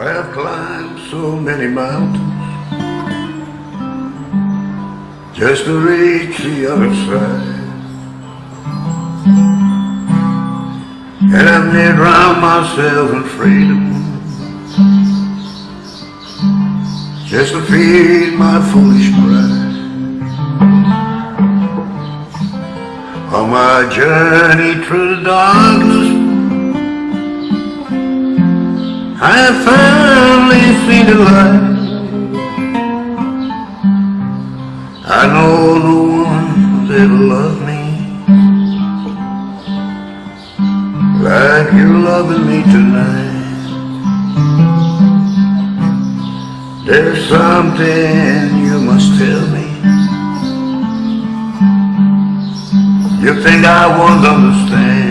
I have climbed so many mountains just to reach the other side. And I've near drowned myself in freedom just to feed my foolish pride. On my journey through the darkness I finally see the light. I know no one's ever loved me. Like you're loving me tonight. There's something you must tell me. You think I won't understand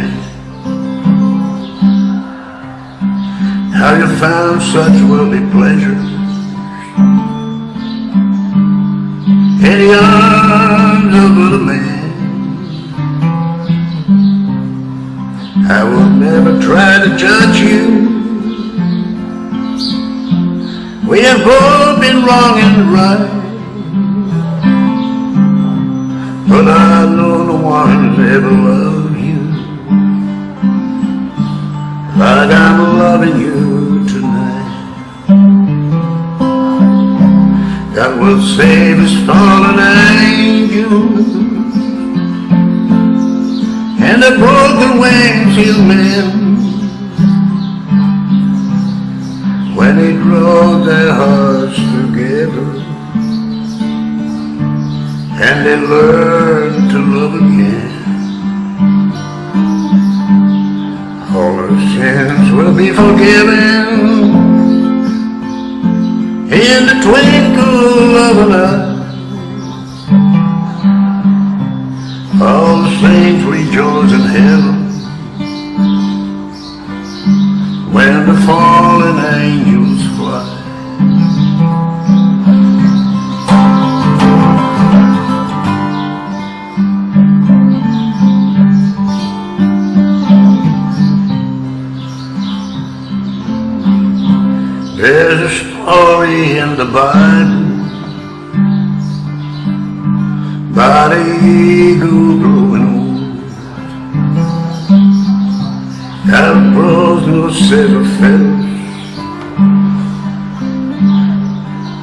found such worldly pleasures In the arms of man. I will never try to judge you. We have both been wrong and right But I know no one's ever loved Like I'm loving you tonight. God will save his fallen angels And the broken wings he'll mend. When he draws their hearts together. And they learn to love again sins will be forgiven in the twinkle of an eye. All the saints rejoice in heaven when the fallen angels There's a story in the Bible about a eagle growing old. That bros no silver feathers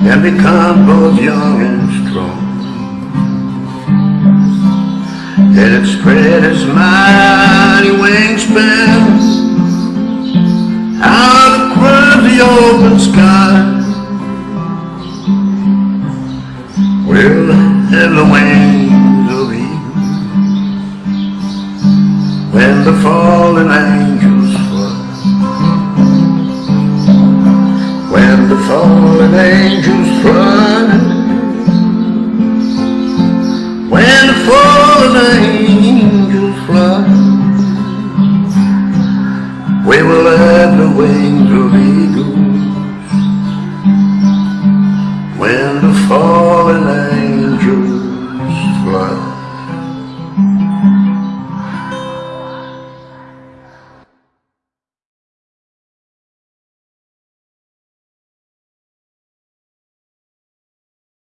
and become both young and strong. And it spread its mighty wingspan the open sky. Will have the wings of eagles when the fallen angels fly. When the fallen angels fly. When the fallen We will have the wings of eagles when the falling.